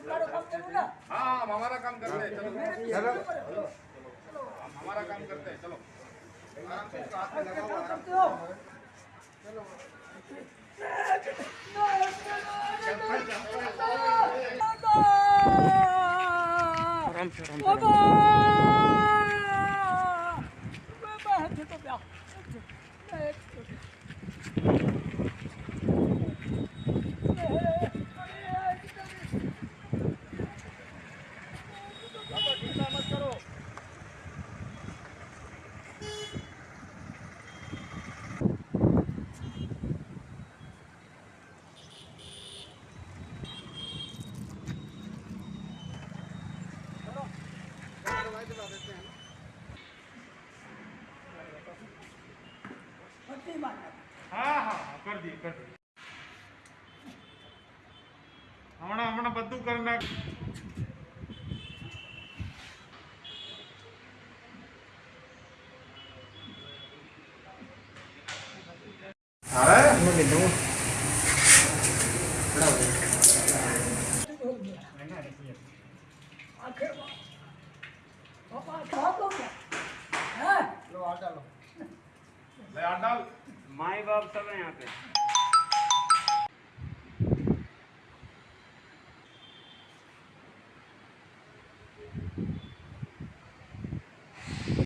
हाँ हम हमारा काम करते हैं चलो। चलो। क्यों? हम हमारा काम करते हैं चलो। आराम से हाथ में क्या लगाओ आराम करते हो? आराम से आराम से। बाबा હા હા હા કરી દઈએ કરી દઈએ હમણાં હમણાં બધું કરી નાખ आखिर पापा कहाँ हो ले हाथ डाल। माई बाप सब है यहाँ पे।